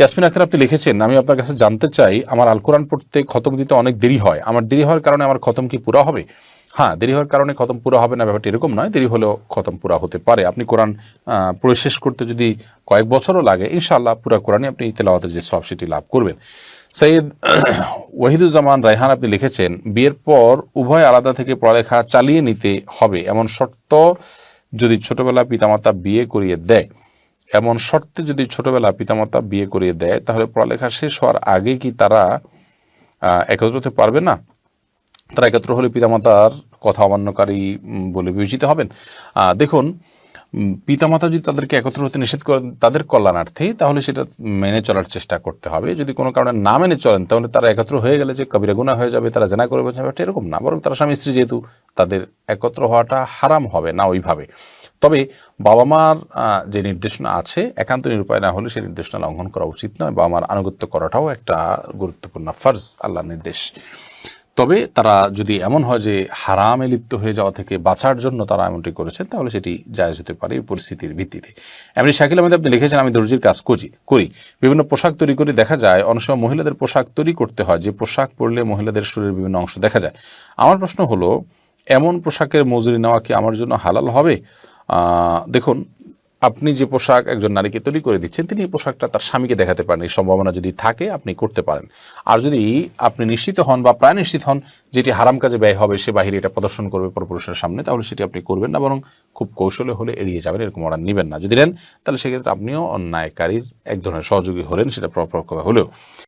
ইয়াসমিন আক্তার আপনি লিখেছেন, আমি আপনার কাছে জানতে চাই, আমার আল কোরআন পড়তে খতম দিতে অনেক দেরি হয়। আমার দেরি হওয়ার কারণে আমার খতম কি পুরা হবে? হ্যাঁ দেরি হওয়ার কারণে খতম পুরা হবে না, ব্যাপারটা এরকম নয়, দেরি হলেও খতম পুরা হতে পারে। আপনি কোরআন পড়ে শেষ করতে যদি কয়েক বছরও লাগে, ইনশাআল্লাহ পুরা কোরআনই আপনি তেলাওয়াতের যে সব সেটি লাভ করবেন। সৈয়দ ওয়াহিদুজ্জামান রায়হান আপনি লিখেছেন, বিয়ের পর উভয় আলাদা থেকে পড়ালেখা চালিয়ে নিতে হবে, এমন শর্ত যদি ছোটবেলা পিতামাতা বিয়ে করিয়ে দেয়। এমন শর্তে যদি ছোটবেলা পিতামাতা বিয়ে করিয়ে দেয়, তাহলে পড়ালেখা শেষ হওয়ার আগে কি তারা একত্র হতে পারবে না? তারা একত্র হলে পিতামাতার কথা অমান্যকারী বলে বিবেচিত হবেন? দেখুন পিতামাতা যদি তাদেরকে একত্র হতে নিষেধ করেন তাদের কল্যাণার্থে, তাহলে সেটা মেনে চলার চেষ্টা করতে হবে। যদি কোনো কারণে না মেনে চলেন, তাহলে তারা একত্র হয়ে গেলে যে কবিরা গুণা হয়ে যাবে, তারা জেনা করবে ব্যাপারটা এরকম না। বরং তারা স্বামী স্ত্রী যেহেতু, তাদের একত্র হওয়াটা হারাম হবে না ওইভাবে। তবে বাবা মার যে নির্দেশনা আছে, একান্ত নিরুপায় না হলে সেই নির্দেশনা লঙ্ঘন করা উচিত নয়। বাবা মার আনুগত্য করাটাও একটা গুরুত্বপূর্ণ ফার্জ, আল্লাহর নির্দেশ। তবে তারা যদি এমন হয় যে হারামে লিপ্ত হয়ে যাওয়া থেকে বাঁচার জন্য তারা এমনটি করেছেন, তাহলে সেটি জায়জ হতে পারে পরিস্থিতির ভিত্তিতে। এমনি শাকিল আহমেদ, আপনি লিখেছেন, আমি দর্জির কাজ করি করি। বিভিন্ন পোশাক তৈরি করে দেখা যায়, অনেক সময় মহিলাদের পোশাক তৈরি করতে হয়, যে পোশাক পরলে মহিলাদের শরীরের বিভিন্ন অংশ দেখা যায়। আমার প্রশ্ন হলো, এমন পোশাকের মজুরি নেওয়া কি আমার জন্য হালাল হবে? দেখুন আপনি যে পোশাক একজন নারীকে তৈরি করে দিচ্ছেন, তিনি এই পোশাকটা তার স্বামীকে দেখাতে পারেন। এই সম্ভাবনা যদি থাকে, আপনি করতে পারেন। আর যদি আপনি নিশ্চিত হন বা প্রায় নিশ্চিত হন যেটি হারাম কাজে ব্যয় হবে, সে বাহিরে এটা প্রদর্শন করবে পরপুরুষের সামনে, তাহলে সেটি আপনি করবেন না, বরং খুব কৌশলে হলে এড়িয়ে যাবেন, এরকম অর্ডার নেবেন না। যদি নেন, তাহলে সেক্ষেত্রে আপনিও অন্যায়কারীর এক ধরনের সহযোগী হলেন, সেটা প্রপরভাবে হলেও।